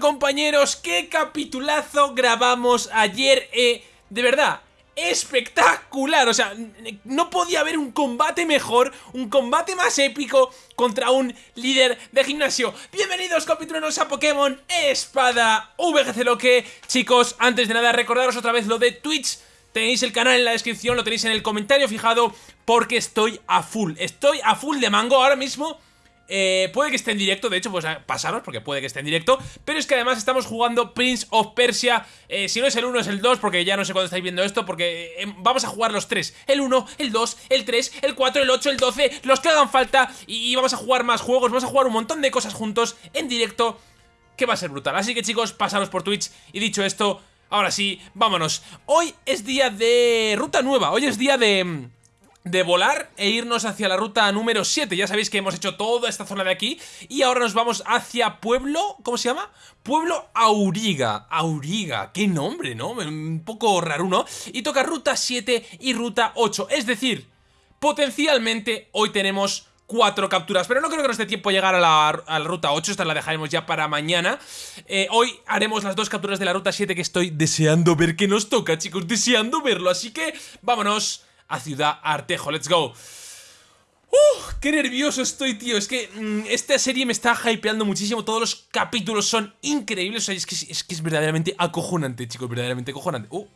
compañeros, qué capitulazo grabamos ayer, eh, de verdad, espectacular, o sea, no podía haber un combate mejor, un combate más épico contra un líder de gimnasio. Bienvenidos capitulanos a Pokémon Espada VGC Loque, chicos, antes de nada recordaros otra vez lo de Twitch, Tenéis el canal en la descripción, lo tenéis en el comentario fijado Porque estoy a full, estoy a full de mango ahora mismo eh, puede que esté en directo, de hecho, pues pasaros porque puede que esté en directo Pero es que además estamos jugando Prince of Persia. Eh, Si no es el 1 es el 2 porque ya no sé cuándo estáis viendo esto Porque eh, vamos a jugar los 3 El 1, el 2, el 3, el 4, el 8, el 12 Los que hagan falta y, y vamos a jugar más juegos Vamos a jugar un montón de cosas juntos en directo Que va a ser brutal. Así que chicos, pasaros por Twitch Y dicho esto, ahora sí, vámonos. Hoy es día de ruta nueva Hoy es día de de volar e irnos hacia la ruta número 7 Ya sabéis que hemos hecho toda esta zona de aquí. Y ahora nos vamos hacia Pueblo... ¿Cómo se llama? Pueblo Auriga. Auriga, qué nombre, ¿no? Un poco raro, ¿no? Y toca ruta 7 y ruta 8 Es decir, potencialmente hoy tenemos cuatro capturas Pero no creo que nos dé tiempo llegar a la, ruta 8 Esta la dejaremos ya para mañana. Eh, Hoy haremos las dos capturas de la ruta 7 Que estoy deseando ver que nos toca, chicos Deseando verlo, así que vámonos a Ciudad Artejo. ¡Let's go! ¡Uh! ¡Qué nervioso estoy, tío! Es que mm, esta serie me está hypeando muchísimo. Todos los capítulos son increíbles. Es que es, verdaderamente acojonante, chicos. Verdaderamente acojonante. ¡Uh!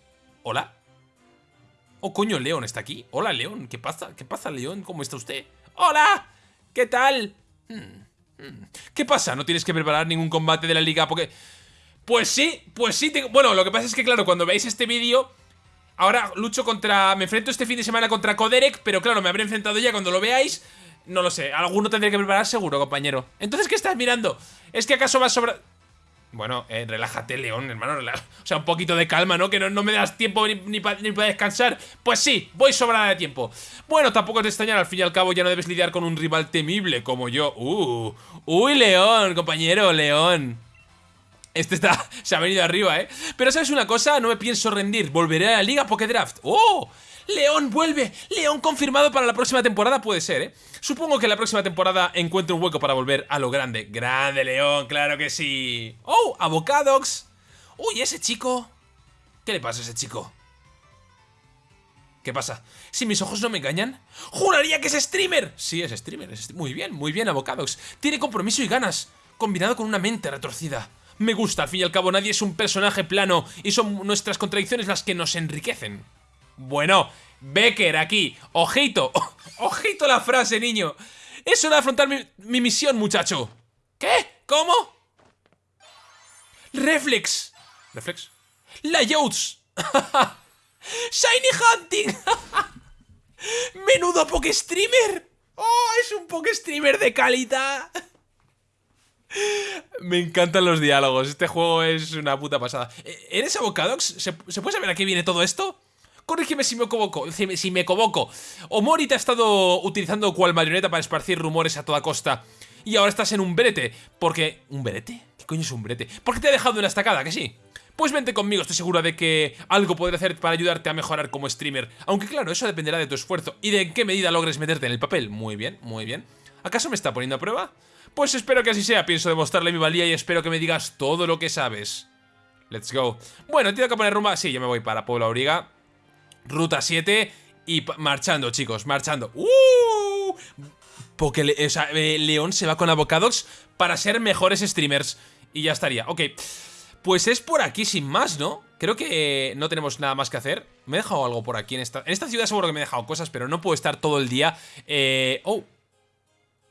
¿Hola? Oh, coño, León está aquí. Hola, León. ¿Qué pasa? ¿Qué pasa, León? ¿Cómo está usted? ¡Hola! ¿Qué tal? Hmm, hmm. ¿Qué pasa? ¿No tienes que preparar ningún combate de la liga? Porque... Pues sí, pues sí. Bueno, lo que pasa es que, claro, cuando veáis este vídeo Ahora lucho contra... Me enfrento este fin de semana contra Koderek, pero claro, me habré enfrentado ya cuando lo veáis. No lo sé, alguno tendré que preparar seguro, compañero. Entonces, ¿qué estás mirando? ¿Es que acaso vas sobre...? Bueno, eh, relájate, León, hermano. O sea, un poquito de calma, ¿no? Que no, me das tiempo ni, para descansar. Pues sí, voy sobrada de tiempo. Bueno, tampoco te extrañar, al fin y al cabo ya no debes lidiar con un rival temible como yo. Uh, uy, León, compañero, León. Este está, se ha venido arriba, ¿eh? Pero ¿sabes una cosa? No me pienso rendir. Volveré a la Liga Pokédraft. ¡Oh! ¡León vuelve! ¡León confirmado para la próxima temporada! Puede ser, ¿eh? Supongo que la próxima temporada encuentre un hueco para volver a lo grande. ¡Grande, León! ¡Claro que sí! ¡Oh! ¡Avocadox! ¡Uy, ese chico! ¿Qué le pasa a ese chico? ¿Qué pasa? Si mis ojos no me engañan, ¡juraría que es streamer! Sí, es streamer. Es muy bien, muy bien, Avocadox. Tiene compromiso y ganas, combinado con una mente retorcida me gusta. Al fin y al cabo nadie es un personaje plano y son nuestras contradicciones las que nos enriquecen. Bueno, Becker aquí. Ojito, ojito la frase, niño. Es hora de afrontar mi, misión, muchacho. ¿Qué? ¿Cómo? Reflex. ¿Reflex? Layouts. Shiny Hunting. Menudo Pokestreamer. Oh, es un Pokestreamer de calidad. Me encantan los diálogos, este juego es una puta pasada eh, ¿Eres Avocadox? ¿Se, puede saber a qué viene todo esto? Corrígeme si me equivoco, si me, si equivoco Omori te ha estado utilizando cual marioneta para esparcir rumores a toda costa Y ahora estás en un brete Porque... ¿Un brete? ¿Qué coño es un brete? ¿Por qué te ha dejado en la estacada? ¿Que sí? Pues vente conmigo, estoy segura de que algo podré hacer para ayudarte a mejorar como streamer Aunque claro, eso dependerá de tu esfuerzo y de en qué medida logres meterte en el papel Muy bien, muy bien ¿Acaso me está poniendo a prueba? Pues espero que así sea, pienso demostrarle mi valía y espero que me digas todo lo que sabes. Let's go. Bueno, tengo que poner rumba. Sí, yo me voy para Pueblo Auriga. Ruta 7 y marchando, chicos, marchando. ¡Uh! Porque o sea, eh, León se va con Avocadox para ser mejores streamers. Y ya estaría. Ok. Pues es por aquí sin más, ¿no? Creo que no tenemos nada más que hacer. Me he dejado algo por aquí en esta... En esta ciudad seguro que me he dejado cosas, pero no puedo estar todo el día... Eh... Oh,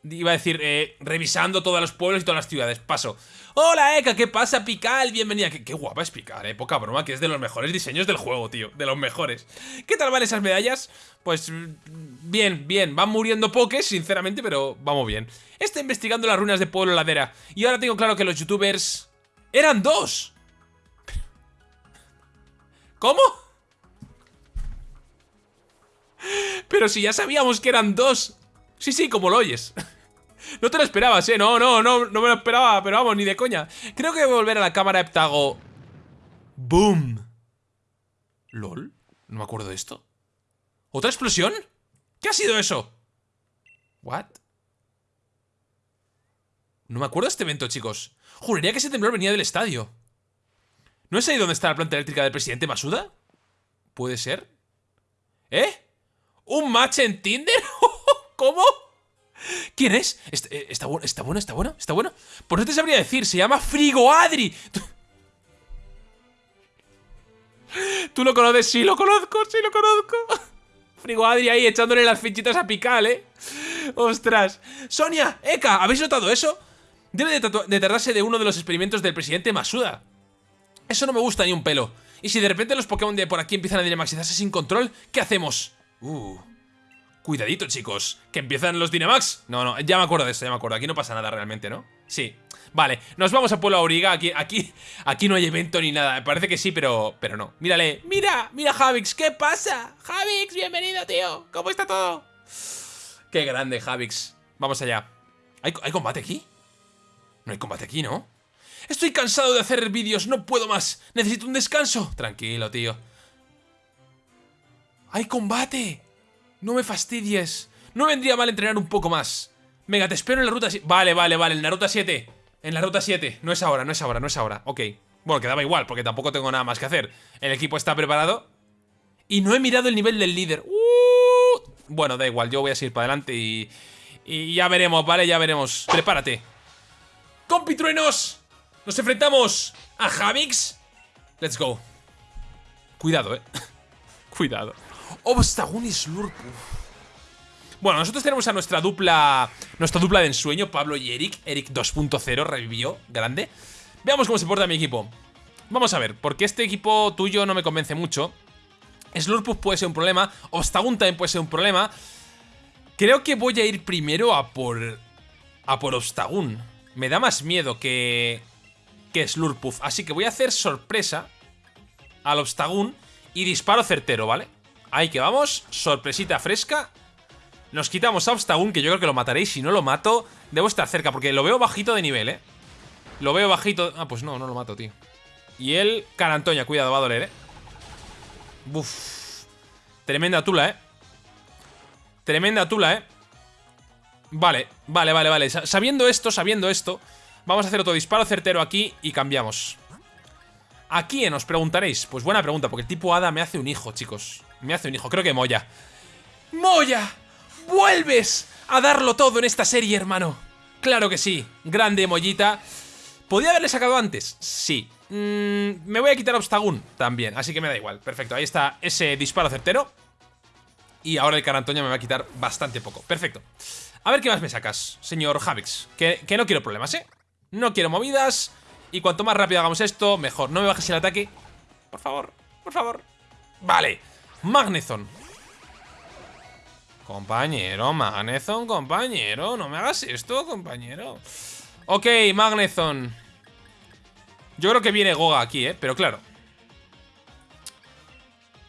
Iba a decir, eh, revisando todos los pueblos y todas las ciudades. Paso. Hola, Eka, ¿qué pasa, Pical? Bienvenida. Qué, guapa es Pical, eh. Poca broma, que es de los mejores diseños del juego, tío. De los mejores. ¿Qué tal van esas medallas? Pues bien, bien. Van muriendo pokés, sinceramente, pero vamos bien. Estoy investigando las ruinas de Pueblo Ladera. Y ahora tengo claro que los youtubers... ¡Eran dos! ¿Cómo? Pero si ya sabíamos que eran dos Sí, sí, como lo oyes. no te lo esperabas, ¿eh? No, no, no, no me lo esperaba, pero vamos, ni de coña. Creo que voy a volver a la cámara heptago. ¡Boom! ¿Lol? No me acuerdo de esto. ¿Otra explosión? ¿Qué ha sido eso? ¿What? No me acuerdo de este evento, chicos. Juraría que ese temblor venía del estadio. ¿No es ahí donde está la planta eléctrica del presidente Masuda? ¿Puede ser? ¿Eh? ¿Un match en Tinder? ¿Cómo? ¿Quién es? Eh, ¿Está, bueno? ¿Está bueno? ¿Está bueno? ¿Está bueno? Pues no te sabría decir, se llama Frigo Adri. ¿Tú lo conoces? Sí, lo conozco, sí lo conozco. Frigo Adri ahí echándole las fichitas a picar, ¿eh? Ostras. Sonia, Eka, ¿habéis notado eso? Debe de, de de uno de los experimentos del presidente Masuda. Eso no me gusta ni un pelo. Y si de repente los Pokémon de por aquí empiezan a Dynamaxizarse sin control, ¿qué hacemos? Uh... Cuidadito, chicos, que empiezan los Dynamax. No, no, ya me acuerdo de eso, ya me acuerdo. Aquí no pasa nada realmente, ¿no? Sí. Vale, nos vamos a Pueblo Auriga. Aquí, aquí, aquí no hay evento ni nada. Parece que sí, pero, pero no. Mírale. Mira, mira Javix, ¿qué pasa? Javix, bienvenido, tío. ¿Cómo está todo? Qué grande, Javix. Vamos allá. ¿Hay, ¿Hay combate aquí? No hay combate aquí, ¿no? Estoy cansado de hacer vídeos, no puedo más. Necesito un descanso. Tranquilo, tío. ¡Hay combate! No me fastidies. No vendría mal entrenar un poco más. Venga, te espero en la ruta 7. Vale, vale, vale, en la ruta 7. En la ruta 7. No es ahora, no es ahora, no es ahora. Ok. Bueno, quedaba igual, porque tampoco tengo nada más que hacer. El equipo está preparado. Y no he mirado el nivel del líder. Uh, bueno, da igual, yo voy a seguir para adelante y... Y ya veremos, ¿vale? Ya veremos. Prepárate. ¡Compitruenos! Nos enfrentamos a Javix. Let's go. Cuidado, eh. Cuidado. Obstagoon y Slurpuf. Bueno, nosotros tenemos a nuestra dupla Nuestra dupla de ensueño, Pablo y Eric Eric 2.0 revivió, grande Veamos cómo se porta mi equipo Vamos a ver, porque este equipo tuyo no me convence mucho Slurpuf puede ser un problema Obstagoon también puede ser un problema Creo que voy a ir primero a por... A por Obstagoon Me da más miedo que que Slurpuff. Así que voy a hacer sorpresa al Obstagoon y disparo certero, ¿vale? Ahí que vamos, sorpresita fresca. Nos quitamos a Obstagoon, que yo creo que lo mataréis. Si no lo mato, debo estar cerca, porque lo veo bajito de nivel, ¿eh? Lo veo bajito... Ah, pues no, no lo mato, tío. Y el Carantoña, cuidado, va a doler, ¿eh? Uf. Tremenda tula, ¿eh? Tremenda tula, ¿eh? Vale, vale, vale, vale Sabiendo esto, sabiendo esto Vamos a hacer otro disparo certero aquí y cambiamos. ¿A quién os preguntaréis? Pues buena pregunta, porque el tipo Hada me hace un hijo, chicos. Me hace un hijo, creo que Moya. ¡Moya! ¡Vuelves a darlo todo en esta serie, hermano! Claro que sí, grande Mollita. ¿Podía haberle sacado antes? Sí. Mm, me voy a quitar Obstagoon también, así que me da igual. Perfecto, ahí está ese disparo certero. Y ahora el Carantoña me va a quitar bastante poco. Perfecto. A ver qué más me sacas, señor Javix. Que, que no quiero problemas, ¿eh? No quiero movidas. Y cuanto más rápido hagamos esto, mejor. No me bajes el ataque. Por favor, por favor. Vale. Magnezon. Compañero, Magnezon, compañero. No me hagas esto, compañero. Ok, Magnezon. Yo creo que viene Goga aquí, ¿eh? Pero claro.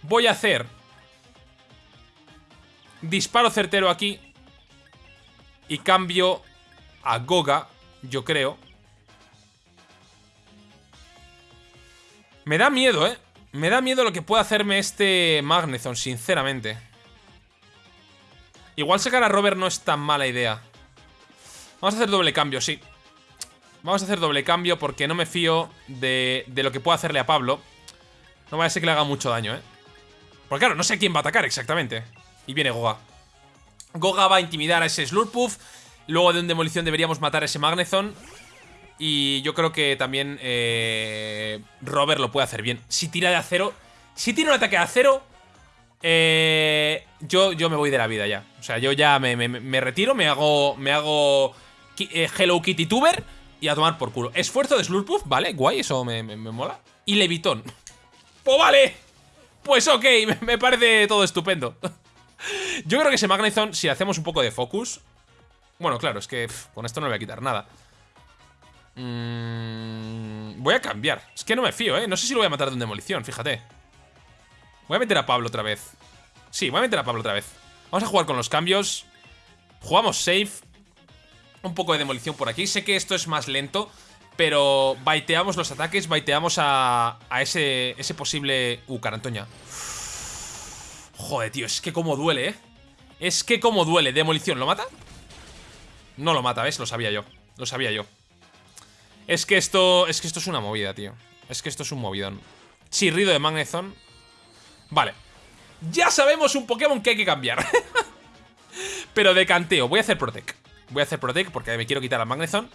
Voy a hacer... Disparo certero aquí. Y cambio a Goga, yo creo. Me da miedo, ¿eh? Me da miedo lo que puede hacerme este Magnezon, sinceramente. Igual sacar a Robert no es tan mala idea. Vamos a hacer doble cambio, sí. Vamos a hacer doble cambio porque no me fío de, de lo que pueda hacerle a Pablo. No vaya a ser que le haga mucho daño, ¿eh? Porque claro, no sé quién va a atacar exactamente. Y viene Goga. Goga va a intimidar a ese Slurpuff. Luego de un demolición deberíamos matar a ese Magnezon. Y yo creo que también eh, Robert lo puede hacer bien. Si tira de acero... Si tira un ataque de acero... Eh, yo, yo me voy de la vida ya. O sea, yo ya me, retiro, me hago, me hago eh, Hello Kitty Tuber y a tomar por culo. Esfuerzo de Slurpuff, vale, guay, eso me, mola. Y Levitón. ¡Pues vale! Pues ok, me, parece todo estupendo. yo creo que ese Magnezon, si hacemos un poco de focus... Bueno, claro, es que con esto no le voy a quitar nada. Mm, voy a cambiar. Es que no me fío, ¿eh? No sé si lo voy a matar de un demolición, fíjate. Voy a meter a Pablo otra vez. Sí, voy a meter a Pablo otra vez. Vamos a jugar con los cambios. Jugamos safe. Un poco de demolición por aquí. Sé que esto es más lento, pero baiteamos los ataques, baiteamos a, ese, ese posible... Uh, carantoña. Joder, tío, es que como duele, ¿eh? Es que como duele. Demolición, ¿lo mata? No lo mata, ¿ves? Lo sabía yo. Lo sabía yo. Es que esto. Es que esto es una movida, tío. Es que esto es un movidón. Chirrido de Magnezone. Vale. Ya sabemos un Pokémon que hay que cambiar. Pero de canteo. Voy a hacer Protect. Voy a hacer Protect porque me quiero quitar al Magnezone.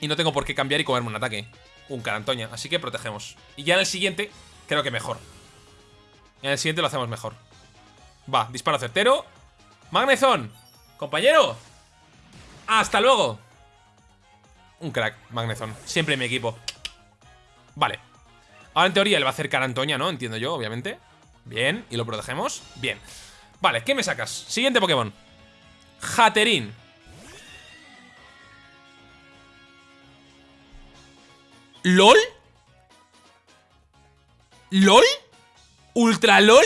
Y no tengo por qué cambiar y comerme un ataque. Un Carantoña. Así que protegemos. Y ya en el siguiente, creo que mejor. En el siguiente lo hacemos mejor. Va, disparo certero. Magnezone. Compañero. Hasta luego. Un crack, Magnezone. Siempre en mi equipo. Vale. Ahora en teoría él va a hacer Carantoña, ¿no? Entiendo yo, obviamente. Bien, y lo protegemos. Bien. Vale, ¿qué me sacas? Siguiente Pokémon. Hatterin. ¿LOL? ¿LOL? ¿Ultra LOL?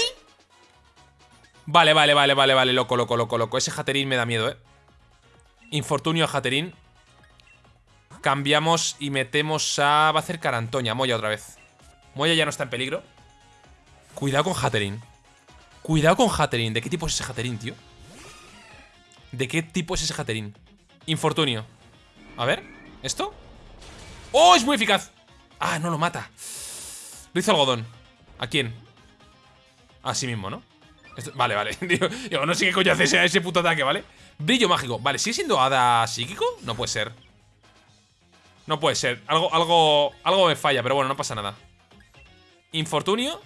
Vale, vale, vale, vale, vale, loco, loco, loco, loco. Ese Hatterin me da miedo, eh. Infortunio a Hatterin. Cambiamos y metemos a... Va a hacer Carantoña, Moya otra vez. Moya ya no está en peligro. Cuidado con Hatterin. Cuidado con Hatterin. ¿De qué tipo es ese Hatterin, tío? ¿De qué tipo es ese Hatterin? Infortunio. A ver, ¿esto? ¡Oh, es muy eficaz! Ah, no lo mata. Lo hizo algodón. ¿A quién? A sí mismo, ¿no? vale, vale. No sé qué coño hace ese, ese puto ataque, ¿vale? Brillo mágico. Vale, ¿sigue siendo hada psíquico? No puede ser. No puede ser. Algo, algo, algo me falla, pero bueno, no pasa nada. Infortunio.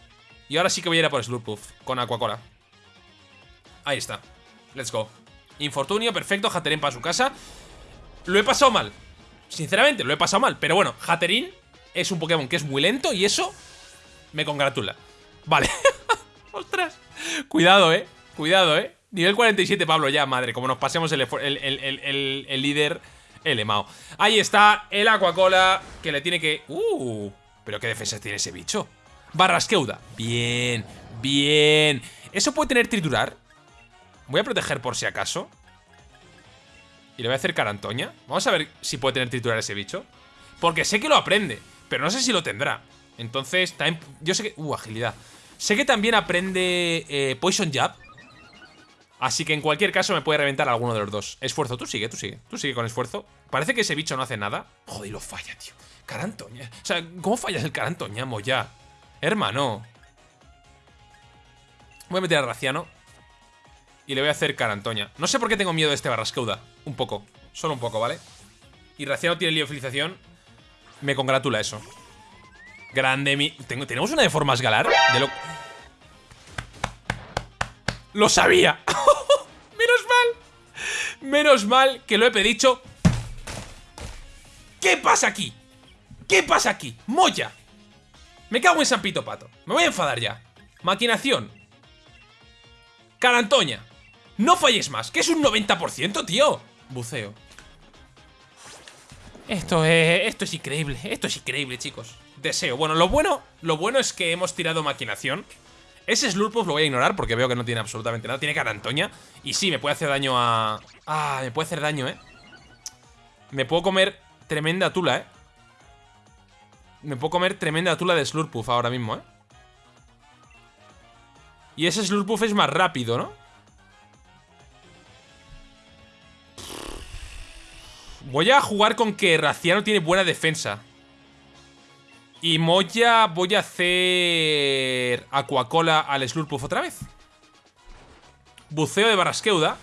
Y ahora sí que voy a ir a por Slurpuff con Aquacola. Ahí está. Let's go. Infortunio, perfecto. Hatterin para su casa. Lo he pasado mal. Sinceramente, lo he pasado mal. Pero bueno, Hatterin es un Pokémon que es muy lento y eso me congratula. Vale. Ostras. Cuidado, eh. Cuidado, eh. Nivel 47, Pablo, ya, madre. Como nos pasemos el, el, el, el líder, el Emao. Ahí está el Aquacola que le tiene que... Uh, pero qué defensa tiene ese bicho. Barrasqueuda. Bien, bien. ¿Eso puede tener triturar? Voy a proteger por si acaso. Y le voy a hacer carantoña. Vamos a ver si puede tener triturar ese bicho. Porque sé que lo aprende, pero no sé si lo tendrá. Entonces, yo sé que... Uh, agilidad. Sé que también aprende eh, Poison Jab. Así que en cualquier caso me puede reventar alguno de los dos. Esfuerzo, tú sigue, tú sigue. Tú sigue con esfuerzo. Parece que ese bicho no hace nada. Joder, lo falla, tío. Carantoña. O sea, ¿cómo fallas el carantoña, Moya? Hermano. Voy a meter a Raciano. Y le voy a hacer Carantoña. No sé por qué tengo miedo de este Barrasqueuda. Un poco. Solo un poco, ¿vale? Y Raciano tiene liofilización. Me congratula eso. Grande mi... ¿Tenemos una de formas galar? De lo... ¡Lo sabía! ¡Menos mal! Menos mal que lo he pedido. ¿Qué pasa aquí? ¿Qué pasa aquí? ¡Moya! Me cago en San Pito Pato. Me voy a enfadar ya. Maquinación. Carantoña. No falles más, que es un 90%, tío. Buceo. Esto es, esto es increíble, esto es increíble, chicos. Deseo. Bueno, lo bueno, lo bueno es que hemos tirado maquinación. Ese Slurpuff lo voy a ignorar porque veo que no tiene absolutamente nada. Tiene carantoña. Y sí, me puede hacer daño a... Ah, me puede hacer daño, ¿eh? Me puedo comer tremenda tula, ¿eh? Me puedo comer tremenda tula de Slurpuff ahora mismo, ¿eh? Y ese Slurpuff es más rápido, ¿no? Voy a jugar con que Raciano tiene buena defensa. Y Moya voy a hacer Aquacola al Slurpuff otra vez. Buceo de Barrasqueuda.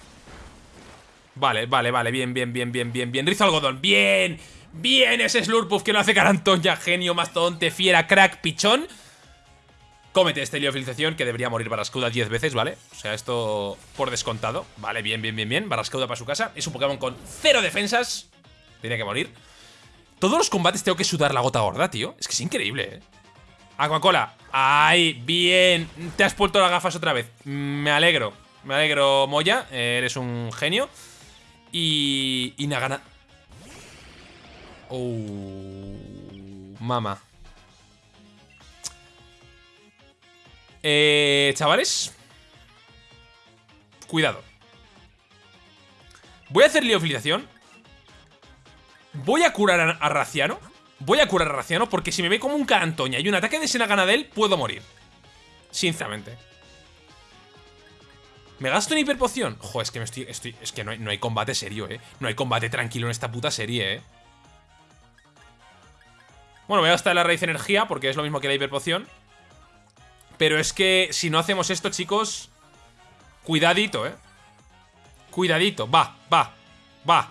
Vale, vale, vale, bien, bien, bien, bien, bien, bien. Rizo algodón, bien. Bien ese Slurpuff que no hace ya genio, mastodonte, fiera, crack, pichón. Cómete esta liofilización que debería morir Barrascauda 10 veces, ¿vale? O sea, esto por descontado. Vale, bien, bien, bien, bien. Barrascauda para su casa. Es un Pokémon con cero defensas. Tiene que morir. Todos los combates tengo que sudar la gota gorda, tío. Es que es increíble, ¿eh? Aquacola. ¡Ay! Bien. Te has puesto las gafas otra vez. Me alegro. Me alegro, Moya. Eres un genio. Y... Y Nagana... Oh, mama. Eh, chavales. Cuidado. Voy a hacer liofilización. Voy a curar a, Raciano. Voy a curar a Raciano porque si me ve como un carantoña y un ataque de Senagana de él, puedo morir. Sinceramente. ¿Me gasto en hiperpoción? Joder, es que me estoy. es que no hay, no hay combate serio, eh. No hay combate tranquilo en esta puta serie, eh. Bueno, voy a gastar la raíz de energía porque es lo mismo que la hiperpoción. Pero es que si no hacemos esto, chicos... Cuidadito, ¿eh? Cuidadito. Va, va, va.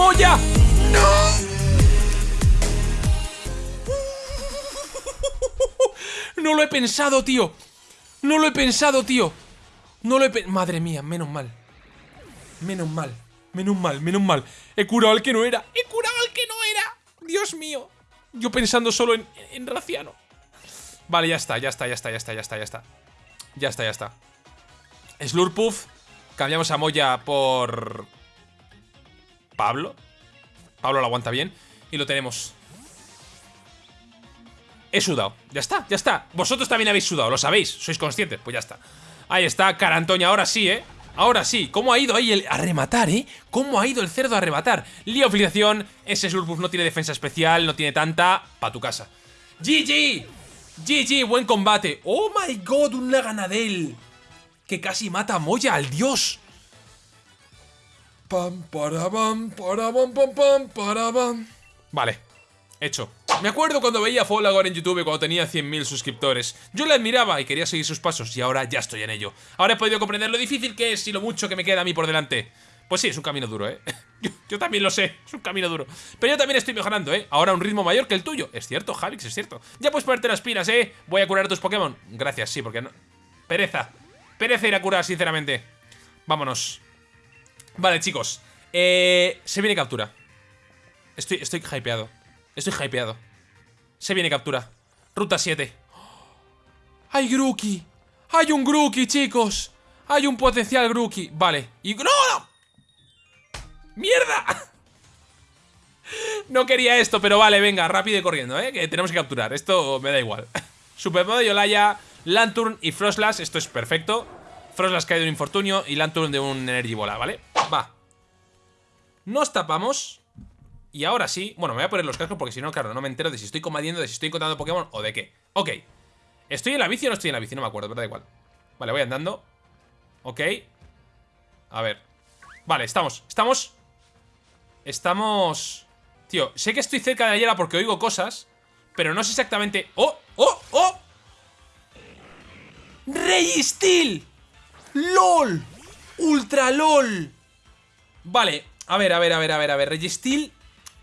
¡Moya! ¡No! No lo he pensado, tío. No lo he pensado, tío. No lo he pensado. Madre mía, menos mal. Menos mal. Menos mal, menos mal. He curado al que no era. He curado al que no era. Dios mío. Yo pensando solo en, en Raciano. Vale, ya está, ya está, ya está, ya está, ya está, ya está. Ya está, ya está. Slurpuff. Cambiamos a Moya por... Pablo. Pablo lo aguanta bien. Y lo tenemos. He sudado. Ya está, ya está. Vosotros también habéis sudado, lo sabéis. Sois conscientes. Pues ya está. Ahí está, cara Antonia. Ahora sí, ¿eh? Ahora sí. ¿Cómo ha ido ahí el... A rematar, ¿eh? ¿Cómo ha ido el cerdo a rematar? Liofilización. Ese Slurpuff no tiene defensa especial. No tiene tanta. Pa' tu casa. GG. GG, buen combate. Oh my god, un Laganadel. Que casi mata a Moya, al dios. Pam, para, pam, para, pam, pam, pam, para, pam. Vale. Hecho. Me acuerdo cuando veía a Folagor en YouTube cuando tenía 100.000 suscriptores. Yo le admiraba y quería seguir sus pasos y ahora ya estoy en ello. Ahora he podido comprender lo difícil que es y lo mucho que me queda a mí por delante. Pues sí, es un camino duro, ¿eh? Yo, también lo sé, es un camino duro. Pero yo también estoy mejorando, ¿eh? Ahora un ritmo mayor que el tuyo. Es cierto, Javix, es cierto. Ya puedes ponerte las pilas, ¿eh? Voy a curar a tus Pokémon. Gracias, sí, porque no... Pereza. Pereza ir a curar, sinceramente. Vámonos. Vale, chicos. Eh, se viene captura. Estoy, estoy hypeado. Estoy hypeado. Se viene captura. Ruta 7. ¡Hay Grookey! ¡Hay un Grookey, chicos! ¡Hay un potencial Grookey! Vale. Y... ¡No! ¡Mierda! No quería esto, pero vale, venga, rápido y corriendo, ¿eh? Que tenemos que capturar. Esto me da igual. Supermodo de Olaya, Lanturn y Frostlass. Esto es perfecto. Frostlass cae de un infortunio y Lanturn de un Energy Bola, ¿vale? Va. Nos tapamos. Y ahora sí, bueno, me voy a poner los cascos porque si no, claro, no me entero de si estoy combatiendo, de si estoy encontrando Pokémon o de qué. Ok. ¿Estoy en la bici o no estoy en la bici? No me acuerdo, pero da igual. Vale, voy andando. Ok. A ver. Vale, estamos. Estamos. Estamos... Tío, sé que estoy cerca de la porque oigo cosas, pero no sé exactamente... ¡Oh! ¡Oh! ¡Oh! ¡Registil! ¡LOL! ¡Ultra LOL! Vale, a ver, a ver, a ver, a ver, a ver Registil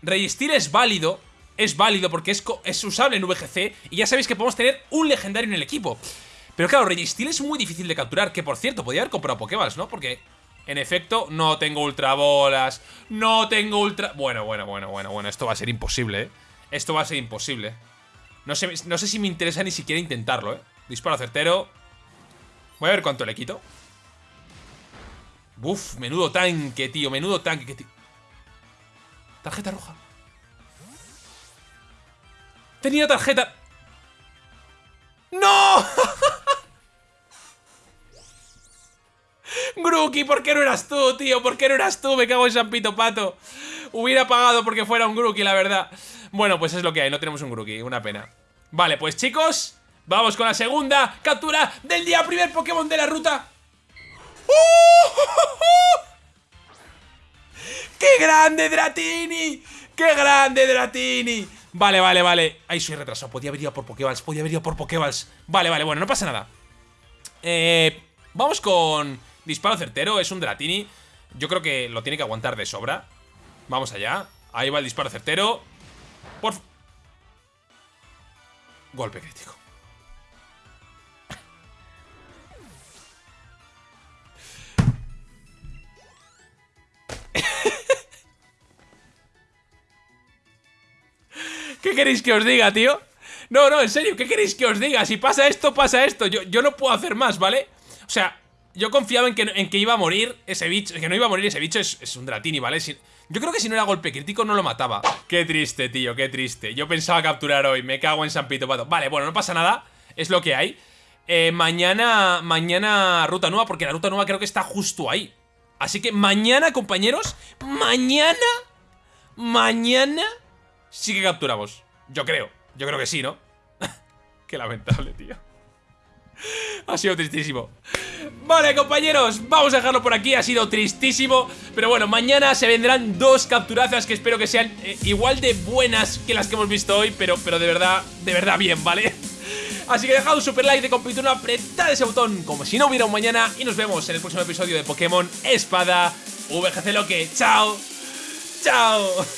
Registir es válido Es válido porque es, es usable en VGC Y ya sabéis que podemos tener un legendario en el equipo Pero claro, Registil es muy difícil de capturar Que por cierto, podría haber comprado Pokéballs, ¿no? Porque, en efecto, no tengo ultra bolas No tengo ultra... Bueno, bueno, bueno, bueno, bueno Esto va a ser imposible, ¿eh? Esto va a ser imposible no sé, no sé si me interesa ni siquiera intentarlo, ¿eh? Disparo certero Voy a ver cuánto le quito Uf, menudo tanque, tío Menudo tanque, Tarjeta roja. Tenía tarjeta... ¡No! Grookey, ¿por qué no eras tú, tío? ¿Por qué no eras tú? Me cago en San Pito Pato. Hubiera pagado porque fuera un Grookey, la verdad. Bueno, pues es lo que hay, no tenemos un Grookey, una pena. Vale, pues chicos, vamos con la segunda captura del día. Primer Pokémon de la ruta. ¡Qué grande, Dratini! ¡Qué grande, Dratini! Vale, vale, vale. Ahí soy retrasado. Podía haber ido por Pokéballs. Podía haber ido por Pokéballs. Vale, vale, bueno, no pasa nada. Eh, vamos con disparo certero. Es un Dratini. Yo creo que lo tiene que aguantar de sobra. Vamos allá. Ahí va el disparo certero. Por... Golpe crítico. Queréis que os diga, tío? No, no, en serio, ¿qué queréis que os diga? Si pasa esto, pasa esto Yo, yo no puedo hacer más, ¿vale? O sea, yo confiaba en que, en que iba a morir ese bicho Que no iba a morir ese bicho, es, un Dratini, ¿vale? yo creo que si no era golpe crítico no lo mataba Qué triste, tío, qué triste Yo pensaba capturar hoy, me cago en San Pito Pato Vale, bueno, no pasa nada, es lo que hay eh, Mañana, mañana ruta nueva Porque la ruta nueva creo que está justo ahí Así que mañana, compañeros Mañana Mañana sí que capturamos Yo creo, yo creo que sí, ¿no? Qué lamentable, tío. Ha sido tristísimo Vale, compañeros, vamos a dejarlo por aquí Ha sido tristísimo Pero bueno, mañana se vendrán dos capturazas Que espero que sean eh, igual de buenas Que las que hemos visto hoy Pero, pero de verdad, de verdad bien, ¿vale? Así que dejad un super like de compituna Apretad ese botón como si no hubiera un mañana Y nos vemos en el próximo episodio de Pokémon Espada VGC Loque Chao Chao